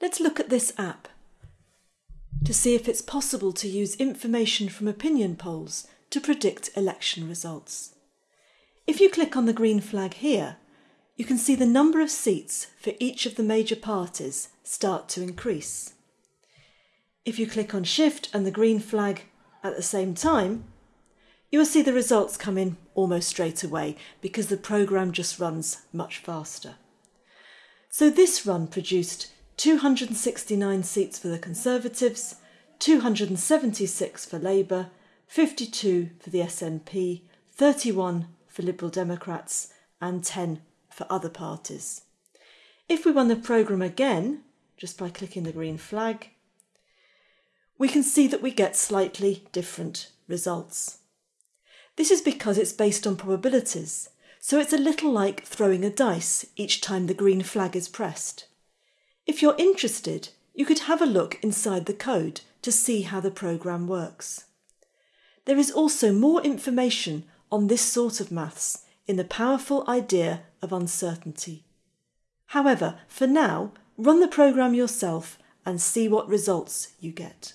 Let's look at this app to see if it's possible to use information from opinion polls to predict election results. If you click on the green flag here, you can see the number of seats for each of the major parties start to increase. If you click on Shift and the green flag at the same time, you will see the results come in almost straight away because the programme just runs much faster. So this run produced 269 seats for the Conservatives, 276 for Labour, 52 for the SNP, 31 for Liberal Democrats, and 10 for other parties. If we run the programme again, just by clicking the green flag, we can see that we get slightly different results. This is because it's based on probabilities, so it's a little like throwing a dice each time the green flag is pressed. If you're interested, you could have a look inside the code to see how the programme works. There is also more information on this sort of maths in the powerful idea of uncertainty. However, for now, run the programme yourself and see what results you get.